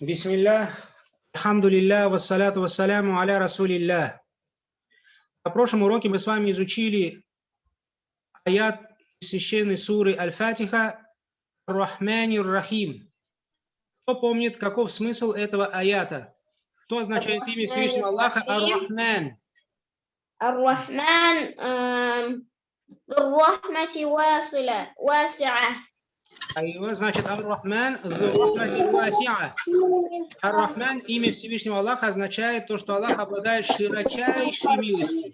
Бисмилля, хамдулилля, вассаляту вассаляму аля расулилля. На прошлом уроке мы с вами изучили аят священной суры Аль-Фатиха Рахмани Рахим. Кто помнит, каков смысл этого аята? Что означает имя Всевышнего Аллаха Ар-Рахман? Ар-Рахман эм, Ар-Рахмати Василя Айва, значит, Ар-Рахман, Ар-Рахман, имя Всевышнего Аллаха означает то, что Аллах обладает широчайшей милостью.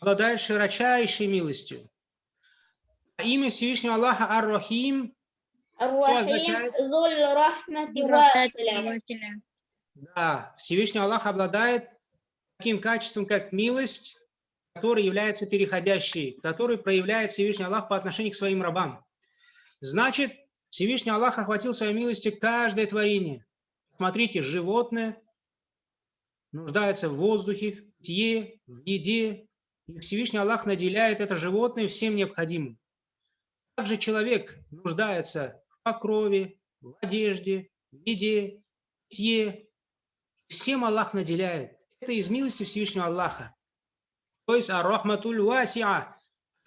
Обладает широчайшей милостью. А имя Всевышнего Аллаха Ар-Рахим означает... Да, Всевышний Аллах обладает таким качеством, как милость, который является переходящей, который проявляет Всевышний Аллах по отношению к своим рабам. Значит, Всевышний Аллах охватил своей милостью каждое творение. Смотрите, животное нуждается в воздухе, в питье, в еде, и Всевышний Аллах наделяет это животное всем необходимым. Также человек нуждается в покрове, в одежде, в еде, в питье. Всем Аллах наделяет. Это из милости Всевышнего Аллаха. То есть ар-рахматуль васиа,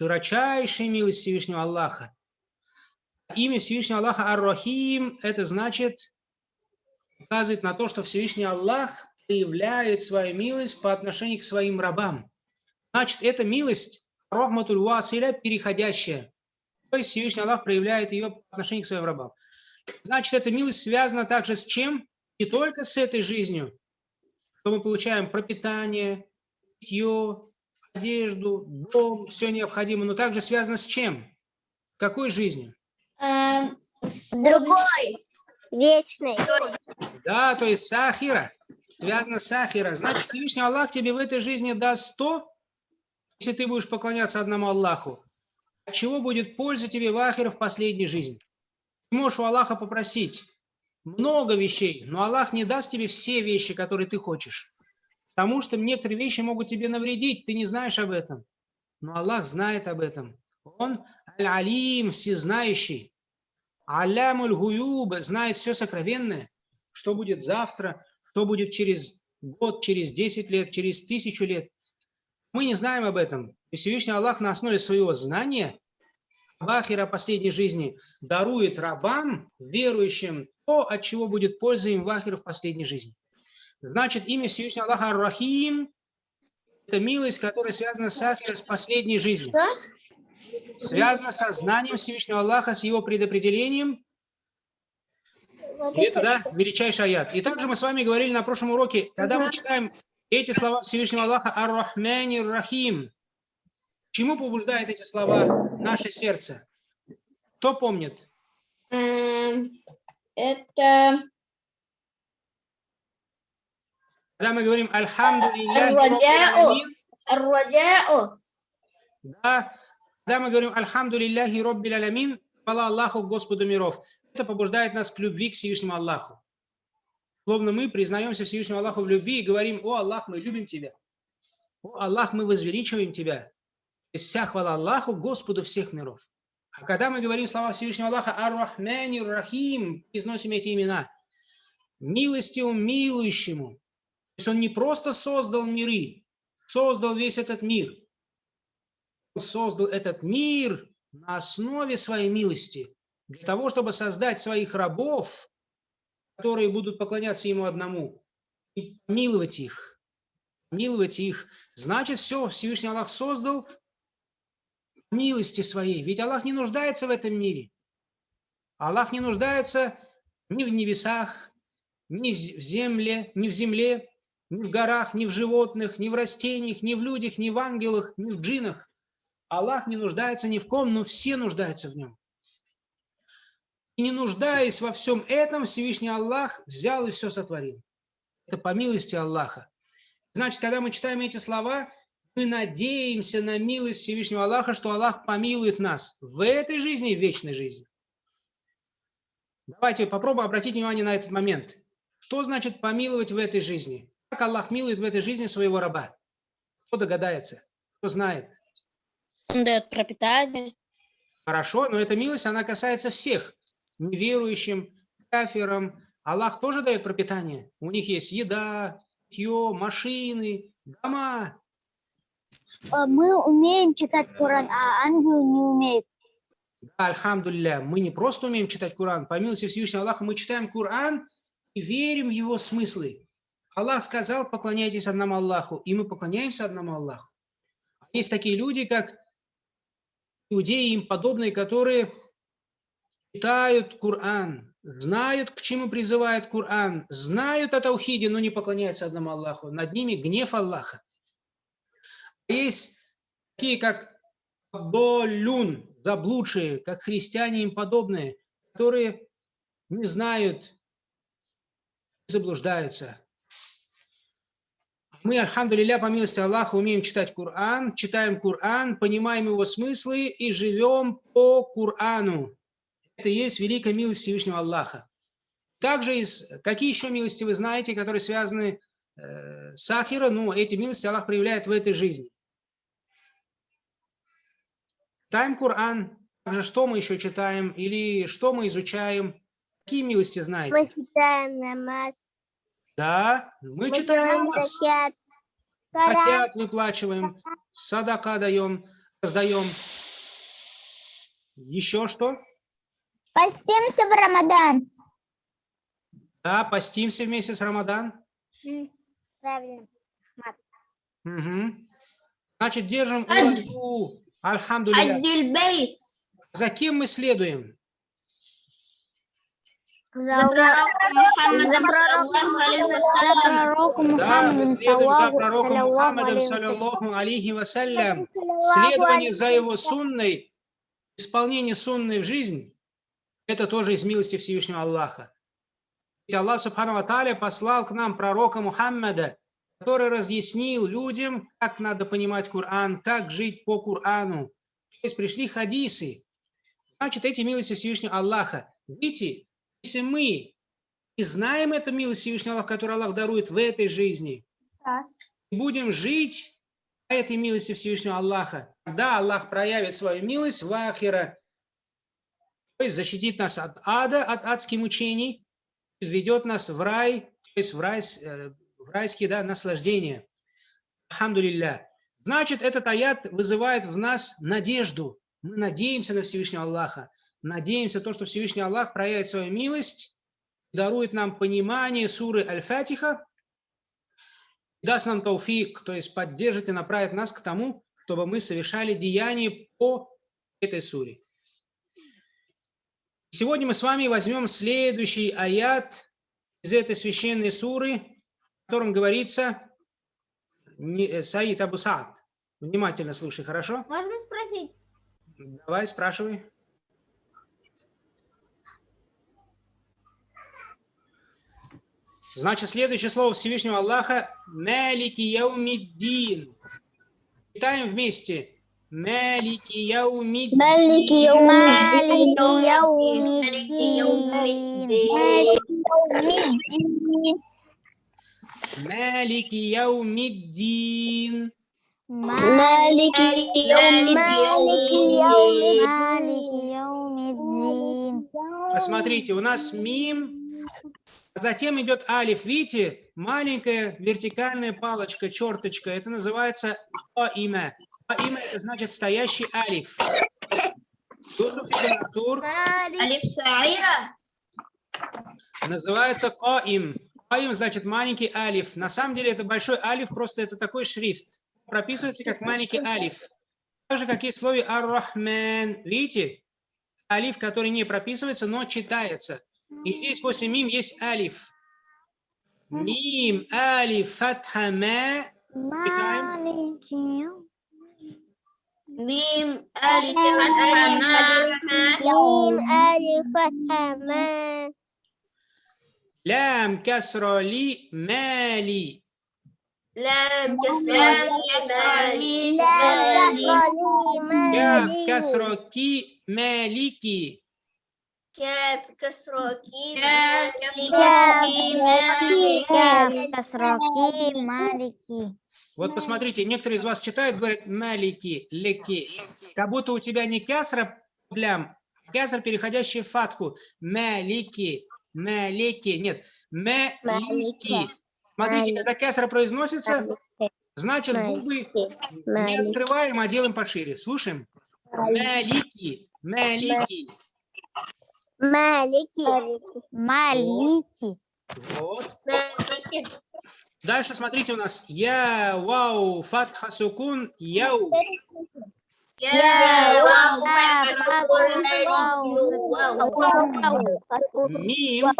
широчайшая милость Всевышнего Аллаха. Имя Всевышнего Аллаха Ар-Рахим, это значит, указывает на то, что Всевышний Аллах проявляет свою милость по отношению к своим рабам. Значит, эта милость, рахматуль василя, переходящая. То есть Всевышний Аллах проявляет ее по отношению к своим рабам. Значит, эта милость связана также с чем? Не только с этой жизнью, что мы получаем пропитание, питье, одежду, дом, все необходимое, но также связано с чем? Какой жизнью? آم، с другой Вечный. Да, то есть сахира, связано с сахира. Значит, Всевышний Аллах тебе в этой жизни даст то, если ты будешь поклоняться одному Аллаху. От чего будет польза тебе в ахире в последней жизни? Ты можешь у Аллаха попросить много вещей, но Аллах не даст тебе все вещи, которые ты хочешь. Потому что некоторые вещи могут тебе навредить, ты не знаешь об этом. Но Аллах знает об этом. Он аль-алим, всезнающий. Алямуль гуюб, знает все сокровенное, что будет завтра, что будет через год, через 10 лет, через тысячу лет. Мы не знаем об этом. И Всевышний Аллах на основе своего знания о последней жизни дарует рабам, верующим, то, от чего будет польза им в ахире в последней жизни. Значит, имя Всевышнего Аллаха Ар-Рахим – это милость, которая связана с с последней жизнью. Связана со знанием Всевышнего Аллаха, с его предопределением. И это, да, величайший аят. И также мы с вами говорили на прошлом уроке, когда мы читаем эти слова Всевышнего Аллаха Ар-Рахмани Рахим, чему побуждает эти слова наше сердце? Кто помнит? آم، это когда мы говорим «Альхамдулиллахи Да, когда мы говорим «Альхамдулиллахи Роббил Алямин», «Хвала Аллаху, Господу миров». Это побуждает нас к любви к Всевышнему Аллаху. Словно мы признаемся Всевышнему Аллаху в любви и говорим «О Аллах, мы любим Тебя». «О Аллах, мы возвеличиваем Тебя». И вся хвала Аллаху, Господу всех миров. А когда мы говорим слова Всевышнего Аллаха «Ар-Рахмани Рахим», произносим эти имена, «Милостивому, милующему», есть он не просто создал миры, создал весь этот мир. Он создал этот мир на основе своей милости, для того, чтобы создать своих рабов, которые будут поклоняться ему одному, и миловать их. Миловать их. Значит, все Всевышний Аллах создал милости своей. Ведь Аллах не нуждается в этом мире. Аллах не нуждается ни в небесах, ни в земле, ни в земле, ни в горах, ни в животных, ни в растениях, ни в людях, ни в ангелах, ни в джинах. Аллах не нуждается ни в ком, но все нуждаются в нем. И не нуждаясь во всем этом, Всевышний Аллах взял и все сотворил. Это по милости Аллаха. Значит, когда мы читаем эти слова, мы надеемся на милость Всевышнего Аллаха, что Аллах помилует нас в этой жизни и в вечной жизни. Давайте попробуем обратить внимание на этот момент. Что значит помиловать в этой жизни? Как Аллах милует в этой жизни своего раба? Кто догадается? Кто знает? Он дает пропитание. Хорошо, но эта милость, она касается всех. Неверующим, кафирам. Аллах тоже дает пропитание. У них есть еда, питье, машины, дома. Э, Мы умеем читать Коран, а ангелы не умеют. Да, альхамдулилля, мы не просто умеем читать Коран, по милости Всевышнего Аллаха, мы читаем Коран и верим в его смыслы. Аллах сказал, поклоняйтесь одному Аллаху, и мы поклоняемся одному Аллаху. Есть такие люди, как иудеи им подобные, которые читают Коран, знают, к чему призывает Коран, знают о Таухиде, но не поклоняются одному Аллаху. Над ними гнев Аллаха. Есть такие, как Болюн, заблудшие, как христиане им подобные, которые не знают, заблуждаются. Мы, альхамдулилля, по милости Аллаха, умеем читать Коран, читаем Коран, понимаем его смыслы и живем по Корану. Это и есть великая милость Всевышнего Аллаха. Также, из, какие еще милости вы знаете, которые связаны э, с Ахира? Ну, эти милости Аллах проявляет в этой жизни. Читаем Коран, также что мы еще читаем или что мы изучаем? Какие милости знаете? Мы читаем намаз. Да, мы читаем. Коран. Закят выплачиваем, садака даем, раздаем. Еще что? Постимся в Рамадан. Да, постимся вместе с Рамадан. Правильно. Мгм. Значит, держим. Альхамдулилля. Аддиль бейт. За кем мы следуем? За пророком Мухаммадом, саллаллаху алейхи вассалям. пророку Да, мы следуем за пророком Мухаммадом, алейхи саллаллаху алейхи вассалям. Следование за его сунной, исполнение сунной в жизнь, это тоже из милости Всевышнего Аллаха. Ведь Аллах Субхану Ва Тааля послал к нам пророка Мухаммада, который разъяснил людям, как надо понимать Коран, как жить по Корану. То есть пришли хадисы. Значит, эти милости Всевышнего Аллаха. Видите, если мы и знаем эту милость Всевышнего Аллаха, которую Аллах дарует в этой жизни, и будем жить по этой милости Всевышнего Аллаха, тогда Аллах проявит свою милость в Ахира, то есть защитит нас от ада, от адских мучений, введет нас в рай, то есть в, рай, э, в райские да, наслаждения. Алхамдулилля. Значит, этот аят вызывает в нас надежду. Мы надеемся на Всевышнего Аллаха. Надеемся то, что Всевышний Аллах проявит свою милость, дарует нам понимание суры Аль-Фатиха, даст нам тауфик, то есть поддержит и направит нас к тому, чтобы мы совершали деяния по этой суре. Сегодня мы с вами возьмем следующий аят из этой священной суры, в котором говорится, э, Саид Абу Саад, внимательно слушай, хорошо? Можно спросить? Давай, спрашивай. Значит, следующее слово Всевышнего Аллаха – «Малики яумиддин». Читаем вместе. «Малики яумиддин». Малики яумиддин. «Малики яумиддин». Малики яумиддин. Посмотрите, у нас мим, затем идет алиф. Видите, маленькая вертикальная палочка, черточка. Это называется имя. имя это значит стоящий алиф. Алиф Шаира. называется Каим. Каим значит маленький алиф. На самом деле это большой алиф, просто это такой шрифт. Прописывается как маленький алиф. Так же, как и в слове Ар-Рахман. Видите? Алиф, который не прописывается, но читается. И здесь после мим есть алиф. Мим, алиф, фатха, ма. Мим алиф фатха ма. Лям, касра, ли, мали. لام كسرة لي Кяф, касра, ки, малики. كاف كسرة كي Касроки, малики. Вот посмотрите, некоторые из вас читают, говорят малики, леки. Как будто у тебя не кясра лям. Кесар, переходящий в фатху. Малики. Малики. Нет. Малики. Смотрите, когда кесар произносится, значит губы не открываем, а делаем пошире. Слушаем. Малики. Малики. Малики. Малики. Вот. Дальше смотрите у нас. Я, вау, фатха, сукун, яу. Я, вау, Мим,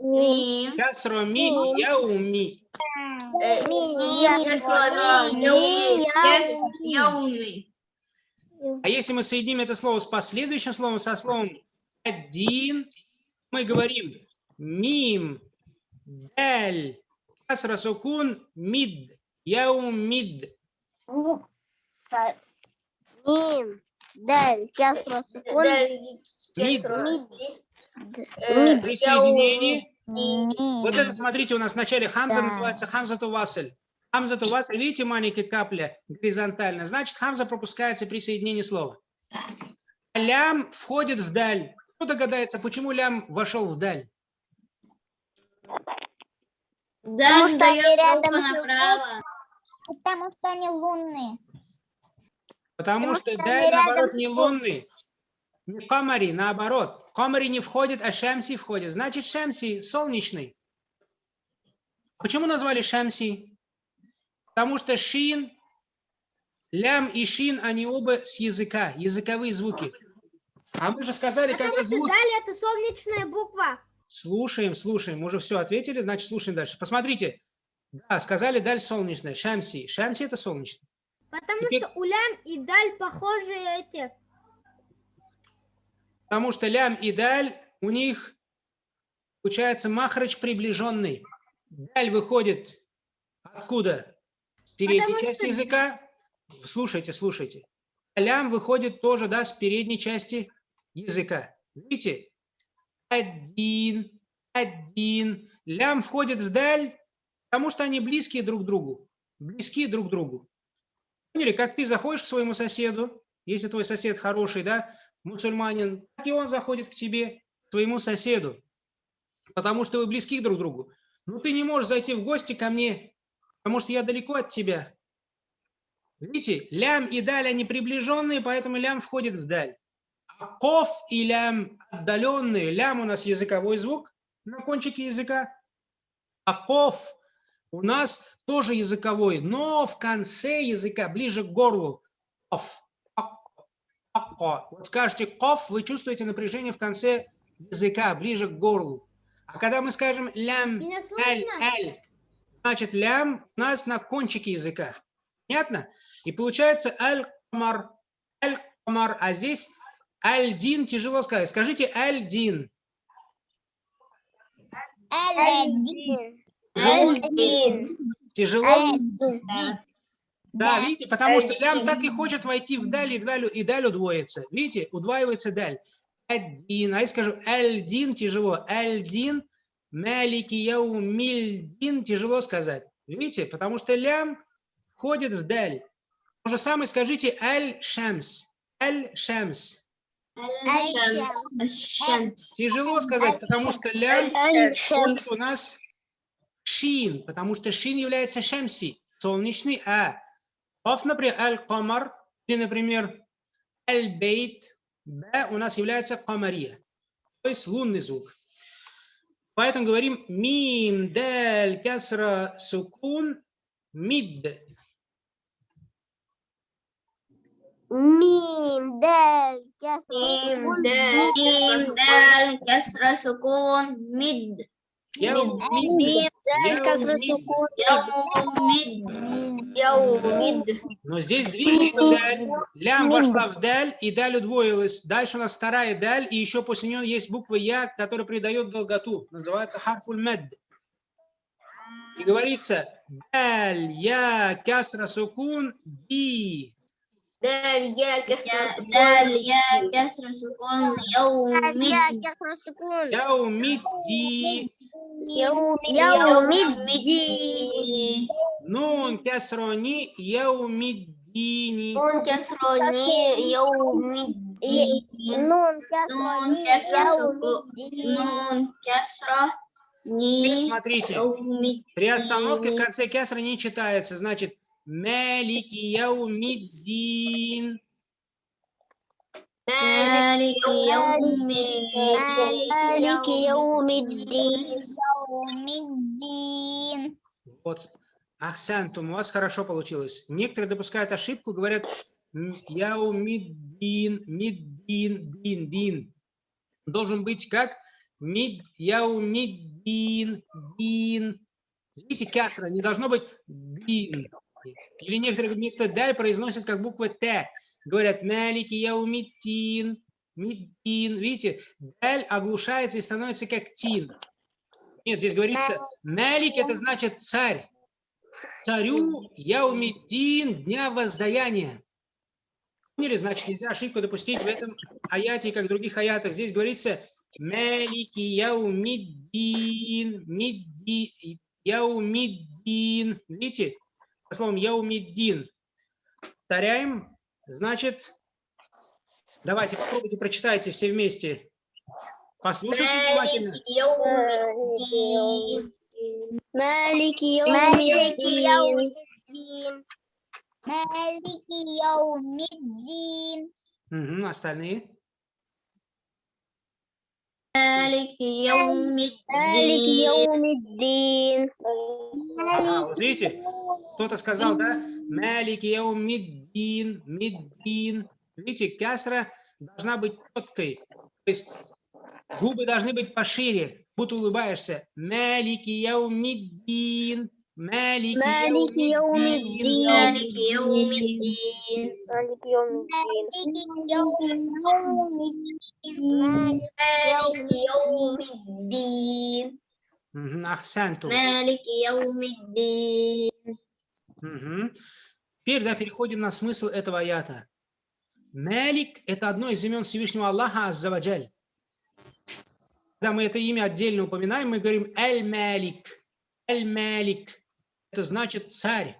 Мим. касро, ми, яуми. Яуми. А если мы соединим это слово с последующим словом, со словом один, мы говорим мим, даль, касра, сукун, мид, яумид. Мим. Даль. Кясра. Сукун. Мид. Мид. При соединении Мим. Вот это, смотрите, у нас в начале хамза Да. называется хамза тувасель. Хамза тувасель, видите, маленькая капля горизонтально. Значит, хамза пропускается при соединении слова. А лям входит в даль. Кто догадается, почему лям вошел в даль? Даль что они рядом направо. Потому что они лунные. Потому Потому что что даль, наоборот, не лунный. Не камари, наоборот. Камари не входит, а шамси входит. Значит, шамси солнечный. Почему назвали шамси? Потому что шин, лям и шин, они оба с языка, языковые звуки. А мы же сказали, когда звук... Далее это солнечная буква. Слушаем, слушаем. Мы уже все ответили, значит, слушаем дальше. Посмотрите. Да, сказали даль солнечная. Шамси. Шамси это солнечный. Потому Теперь- что улям и даль похожи эти. Потому что лям и даль, у них получается махрач приближенный. Даль выходит откуда? С передней Потому части что- языка. Слушайте, слушайте. Лям выходит тоже, да, с передней части языка. Видите? Один, один. Лям входит в даль, потому что они близкие друг к другу. Близки друг к другу. Поняли, как ты заходишь к своему соседу, если твой сосед хороший, да, мусульманин, так и он заходит к тебе, к своему соседу, потому что вы близки друг к другу. Ну, ты не можешь зайти в гости ко мне, потому что я далеко от тебя. Видите, лям и даль, они приближенные, поэтому лям входит в даль. А ков и лям отдаленные. Лям у нас языковой звук на кончике языка, а ков у нас тоже языковой, но в конце языка, ближе к горлу. Ков. Вот скажете ков, вы чувствуете напряжение в конце языка, ближе к горлу. А когда мы скажем лям, эль, эль, значит лям у нас на кончике языка. Понятно? И получается аль-камар, аль-камар, а здесь аль-дин тяжело сказать. Скажите аль-дин. Один. Один. Тяжело? Один. Да, видите, потому что лям так и хочет войти в даль, и даль, и даль удвоится. Видите, удваивается даль. Один, а я скажу аль-дин тяжело. Аль-дин, малики яумильдин тяжело сказать. Видите, потому что лям входит в даль. То же самое скажите аль-шамс. Аль-шамс. Тяжело сказать, потому что лям у нас шин, потому что шин является шамси, солнечный, а Оф, например, аль-камар, или, например, аль-бейт, б у нас является камария, то есть лунный звук. Поэтому говорим мим, даль, касра, сукун, мид. Яу, Мим, мид. даль, Яу, касра, мид. сукун. Яумид. Яумид. Но здесь движется даль. Лям вошла в даль, и даль удвоилась. Дальше у нас вторая даль, и еще после нее есть буква Я, которая придает долготу. Называется харфуль мед. И говорится даль, я, касра, сукун, ди. Я. Даль, я, я, яумид, дини. Он касрони, яумид. Нун Нун кесра сукун. Нун кесра. Ни. Смотрите. При остановке в конце кесра не читается. Значит, Малики яумиддин. مالك يوم الدين مالك يوم الدين Вот. Ахсантум, у вас хорошо получилось. Некоторые допускают ошибку, говорят м, яумиддин, миддин, дин, дин. Должен быть как мид, яумиддин, дин. Видите, кясра, не должно быть дин. Или некоторые вместо даль произносят как буква Т. Говорят малики яумиддин, миддин. Видите, даль оглушается и становится как тин. Нет, здесь говорится, Малик это значит царь. Царю Яумиддин дня воздаяния. Поняли, значит, нельзя ошибку допустить в этом аяте, как в других аятах. Здесь говорится Малики Яумиддин, Мидди, Яумиддин. Видите? словом Яумиддин. Повторяем. Значит, давайте попробуйте, прочитайте все вместе. Послушайте внимательно. маленький Яумиддин. маленький Яумиддин. Угу, остальные? مالك يوم مالك الدين يوم الدين Ага, вот видите, кто-то сказал, да? Малик яумиддин, миддин. Видите, кясра должна быть четкой. То есть губы должны быть пошире, будто улыбаешься. Малики яумиддин, малики مالك يوم яумиддин. الدين مالك يوم الدين مالك يوم الدين مالك يوم الدين Мгм, Ахсанту. مالك يوم الدين Мгм. Теперь да, переходим на смысл этого аята. Малик – это одно из имен Всевышнего Аллаха Аззаваджаль. Когда мы это имя отдельно упоминаем, мы говорим Эль-Малик. Эль-Малик – это значит царь,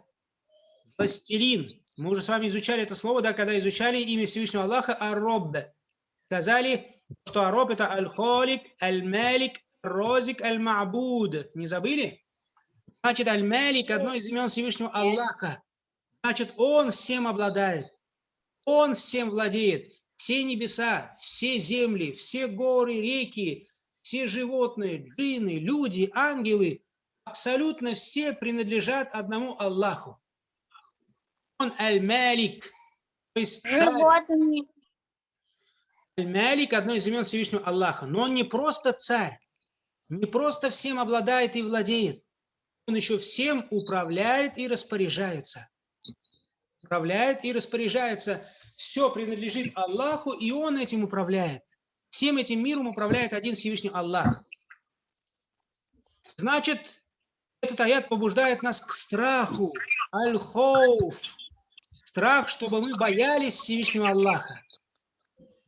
властелин. Мы уже с вами изучали это слово, да, когда изучали имя Всевышнего Аллаха Ар-Роб. Сказали, что Ароб – это Аль-Холик, Аль-Малик, Розик, Аль-Ма'буд. Не забыли? Значит, Аль-Малик – одно из имен Всевышнего Аллаха. Значит, Он всем обладает. Он всем владеет. Все небеса, все земли, все горы, реки, все животные, джинны, люди, ангелы, абсолютно все принадлежат одному Аллаху. Он Аль-Малик, то есть царь. животные Аль-Малик – одно из имен Всевышнего Аллаха. Но он не просто царь, не просто всем обладает и владеет. Он еще всем управляет и распоряжается. Управляет и распоряжается. Все принадлежит Аллаху, и Он этим управляет. Всем этим миром управляет один Всевышний Аллах. Значит, этот аят побуждает нас к страху. Аль-Хоуф. Страх, чтобы мы боялись Всевышнего Аллаха.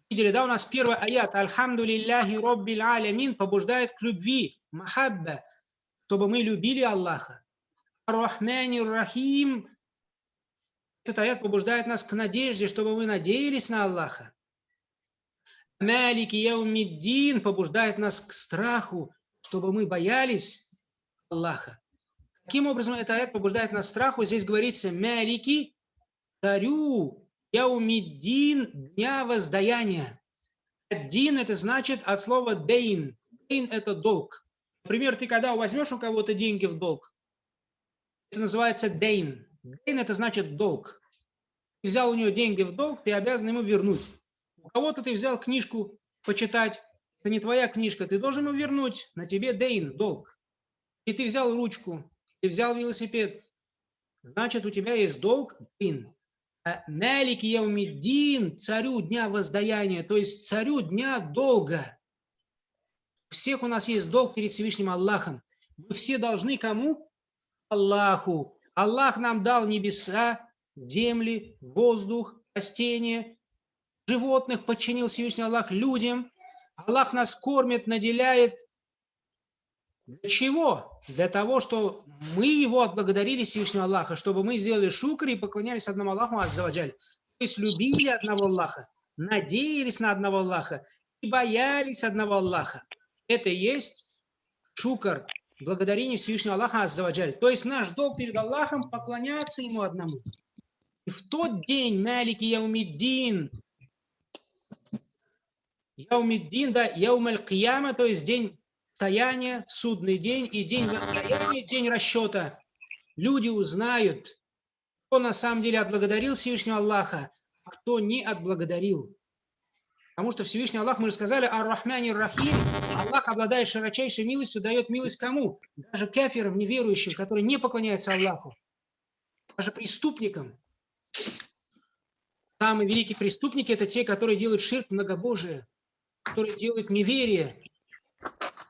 Видели, да, у нас первый аят «Альхамду лилляхи роббил алямин» побуждает к любви, махабба, чтобы мы любили Аллаха. Ар-Рахмани Рахим этот аят побуждает нас к надежде, чтобы мы надеялись на Аллаха. Малики Яумиддин побуждает нас к страху, чтобы мы боялись Аллаха. Каким образом этот аят побуждает нас страху? Здесь говорится Малики, царю, Яумиддин, дня воздаяния. Дин это значит от слова дейн. Дейн это долг. Например, ты когда возьмешь у кого-то деньги в долг, это называется дейн. Дейн это значит долг. Ты взял у него деньги в долг, ты обязан ему вернуть. У кого-то ты взял книжку почитать, это не твоя книжка, ты должен ему вернуть, на тебе дейн, долг. И ты взял ручку, ты взял велосипед, значит у тебя есть долг, дейн. А Малик Яумиддин, царю дня воздаяния, то есть царю дня долга. У всех у нас есть долг перед Всевышним Аллахом. Мы все должны кому? Аллаху. Аллах нам дал небеса, земли, воздух, растения, животных подчинил Всевышний Аллах людям. Аллах нас кормит, наделяет. Для чего? Для того, что мы его отблагодарили Всевышнего Аллаха, чтобы мы сделали шукр и поклонялись одному Аллаху Аззаваджаль. То есть любили одного Аллаха. надеялись на одного Аллаха и боялись одного Аллаха. Это и есть шукар, благодарение Всевышнего Аллаха Аззаваджаль. То есть наш долг перед Аллахом поклоняться Ему одному. И в тот день, Малики Яумиддин, Яумиддин, да, Яумаль Кияма, то есть день стояния, судный день и день возстояния, день расчета. Люди узнают, кто на самом деле отблагодарил Всевышнего Аллаха, а кто не отблагодарил. Потому что Всевышний Аллах, мы же сказали, Ар-Рахмани Рахим, Аллах обладает широчайшей милостью, дает милость кому? Даже кафирам, неверующим, которые не поклоняются Аллаху. Даже преступникам. Самые великие преступники – это те, которые делают ширк многобожие, которые делают неверие,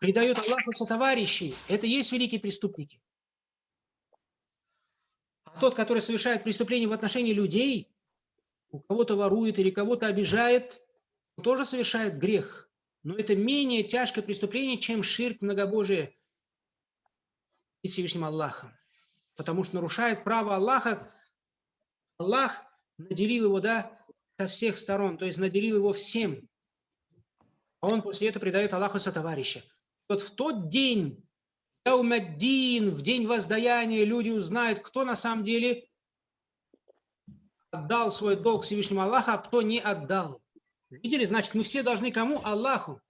предают Аллаху сотоварищей. Это есть великие преступники. А тот, который совершает преступление в отношении людей, у кого-то ворует или кого-то обижает – тоже совершает грех, но это менее тяжкое преступление, чем ширк многобожие и Всевышним Аллахом. Потому что нарушает право Аллаха. Аллах наделил его, да, со всех сторон, то есть наделил его всем. А он после этого предает Аллаху со товарища. Вот в тот день, Яумаддин, в день воздаяния, люди узнают, кто на самом деле отдал свой долг Всевышнему Аллаху, а кто не отдал. Видели? Значит, мы все должны кому? Аллаху.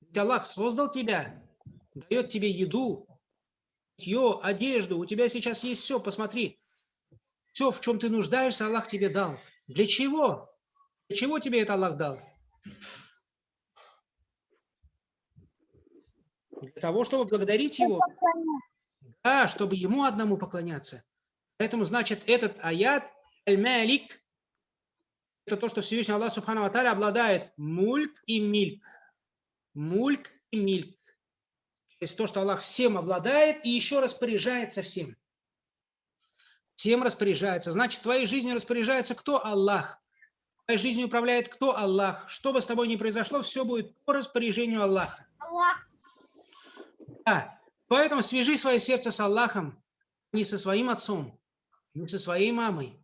Ведь Аллах создал тебя, дает тебе еду, питье, одежду. У тебя сейчас есть все, посмотри. Все, в чем ты нуждаешься, Аллах тебе дал. Для чего? Для чего тебе это Аллах дал? Для того, чтобы благодарить Его. Да, чтобы Ему одному поклоняться. Поэтому, значит, этот аят, аль-малик, это то, что Всевышний Аллах Субхану Аталя обладает мульк и мильк. Мульк и мильк. То есть то, что Аллах всем обладает и еще распоряжается всем. Всем распоряжается. Значит, твоей жизнью распоряжается кто? Аллах. Твоей жизнью управляет кто? Аллах. Что бы с тобой ни произошло, все будет по распоряжению Аллаха. Аллах. Да. Поэтому свяжи свое сердце с Аллахом, не со своим отцом, не со своей мамой,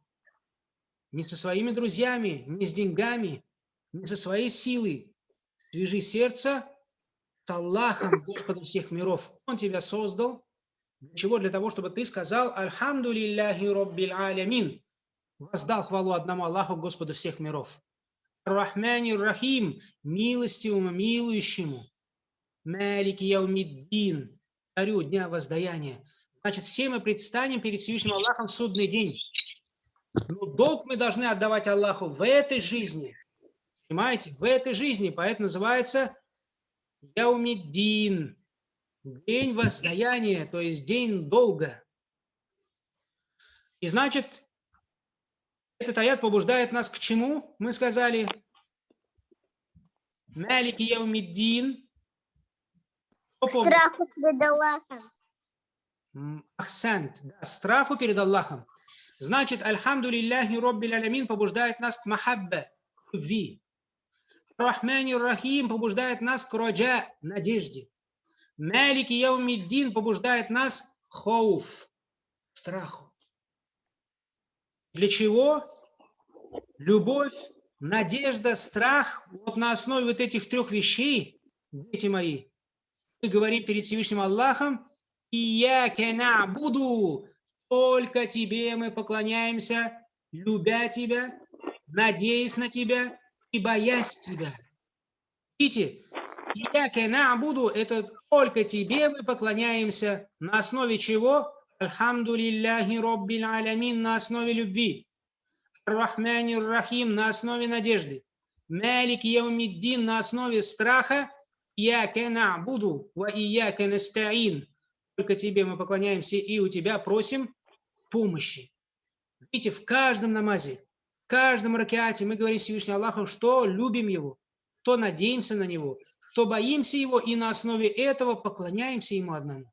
не со своими друзьями, не с деньгами, не со своей силой. Свяжи сердце с Аллахом, Господом всех миров. Он тебя создал. Для чего? Для того, чтобы ты сказал «Альхамду лилляхи роббил алямин». Воздал хвалу одному Аллаху, Господу всех миров. Рахмани Рахим, милостивому, милующему. Малики Яумиддин, царю дня воздаяния. Значит, все мы предстанем перед Всевышним Аллахом в судный день. Но долг мы должны отдавать Аллаху в этой жизни. Понимаете? В этой жизни. Поэтому называется Яумиддин. День воздаяния, то есть день долга. И значит, этот аят побуждает нас к чему? Мы сказали, Малики Яумиддин. Страху перед Аллахом. Ахсант. Страху перед Аллахом. Значит, Альхамду лилляхи роббил алямин побуждает нас к махаббе, любви. Рахмани Рахим побуждает нас к роджа, надежде. Малики Яумиддин побуждает нас хоуф, страху. Для чего? Любовь, надежда, страх. Вот на основе вот этих трех вещей, дети мои, мы говорим перед Всевышним Аллахом, и я буду только Тебе мы поклоняемся, любя Тебя, надеясь на Тебя и боясь Тебя. Видите, я буду, это только Тебе мы поклоняемся, на основе чего? Альхамду лилляхи роббил алямин, на основе любви. Рахмани Рахим, на основе надежды. Малик Яумиддин, на основе страха. Я буду, ва ияка настаин. Только Тебе мы поклоняемся и у Тебя просим помощи. Видите, в каждом намазе, в каждом ракеате мы говорим Всевышнему Аллаху, что любим Его, что надеемся на Него, что боимся Его, и на основе этого поклоняемся Ему одному.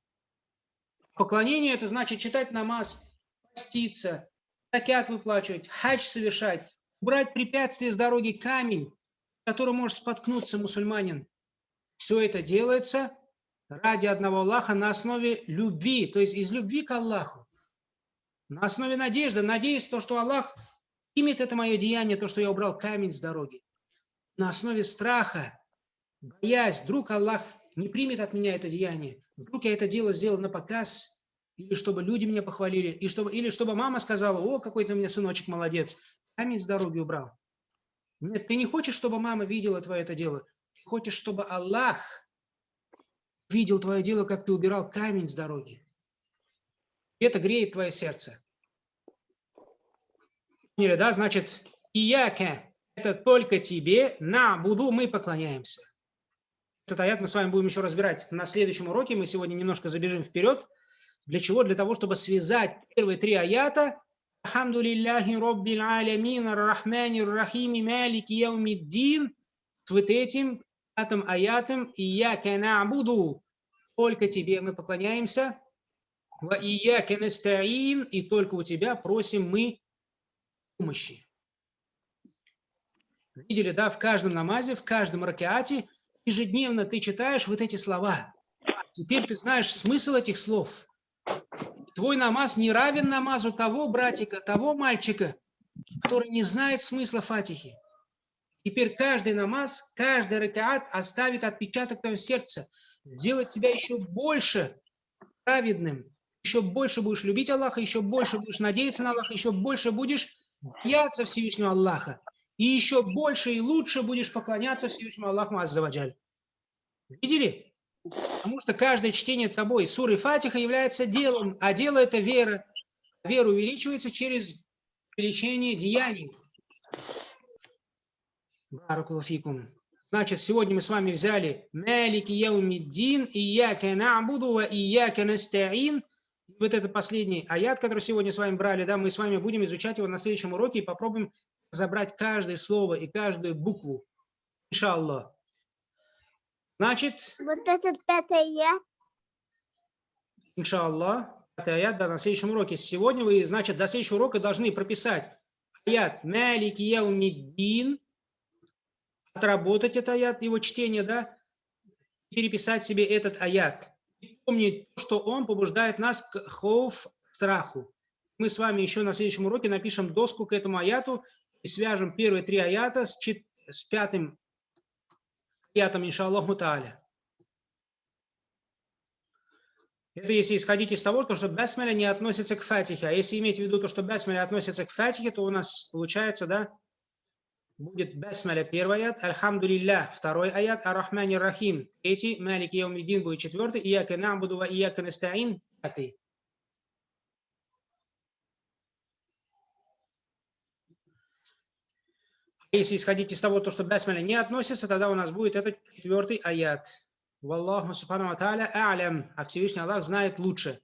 Поклонение – это значит читать намаз, поститься, закят выплачивать, хадж совершать, убрать препятствие с дороги камень, который может споткнуться мусульманин. Все это делается ради одного Аллаха на основе любви, то есть из любви к Аллаху на основе надежды, надеясь то, что Аллах примет это мое деяние, то, что я убрал камень с дороги. На основе страха, боясь, вдруг Аллах не примет от меня это деяние. Вдруг я это дело сделал на показ, или чтобы люди меня похвалили, и чтобы, или чтобы мама сказала, о, какой ты у меня сыночек молодец, камень с дороги убрал. Нет, ты не хочешь, чтобы мама видела твое это дело. Ты хочешь, чтобы Аллах видел твое дело, как ты убирал камень с дороги. Это греет твое сердце. Поняли, да? Значит, ияка – это только тебе, на буду мы поклоняемся. Этот аят мы с вами будем еще разбирать на следующем уроке. Мы сегодня немножко забежим вперед. Для чего? Для того, чтобы связать первые три аята Алхамду лилляхи роббил алямин ар-рахмани рахими малики яумиддин с вот этим пятым аятом «Ияка набуду» только тебе мы поклоняемся, «Ва ияка настаин» и только у тебя просим мы помощи. Видели, да, в каждом намазе, в каждом ракеате ежедневно ты читаешь вот эти слова. Теперь ты знаешь смысл этих слов. Твой намаз не равен намазу того братика, того мальчика, который не знает смысла фатихи. Теперь каждый намаз, каждый ракаат оставит отпечаток в твоем сердце, делает тебя еще больше праведным, еще больше будешь любить Аллаха, еще больше будешь надеяться на Аллаха, еще больше будешь бояться Всевышнего Аллаха, и еще больше и лучше будешь поклоняться Всевышнему Аллаху Аззаваджаль. Видели? Потому что каждое чтение тобой суры Фатиха является делом, а дело – это вера. Вера увеличивается через увеличение деяний. Баракулафикум. Значит, сегодня мы с вами взяли Малики Яумиддин, Ияка Набуду ва Ияка. Вот это последний аят, который сегодня с вами брали, да, мы с вами будем изучать его на следующем уроке и попробуем забрать каждое слово и каждую букву. Иншаллах. Значит, Вот этот пятый аят. иншаллах, пятый аят, да, на следующем уроке. Сегодня вы, значит, до следующего урока должны прописать аят Малики Яумиддин, отработать этот аят, его чтение, да, переписать себе этот аят. И помнить, что он побуждает нас к хоуф, страху. Мы с вами еще на следующем уроке напишем доску к этому аяту и свяжем первые три аята с, чет... с пятым аятом, иншаллаху тааля. Это если исходить из того, что басмаля не относится к фатихе. А если иметь в виду то, что басмаля относится к фатихе, то у нас получается, да, будет басмаля первый аят, альхамдулилля второй аят, ар-рахмани рахим третий, малик яумиддин будет четвертый, ияка набуду ва ияка настаин пятый. Если исходить из того, то, что басмаля не относится, тогда у нас будет этот четвертый аят. Валлаху субхану ва тааля а'лям, а Всевышний Аллах знает лучше.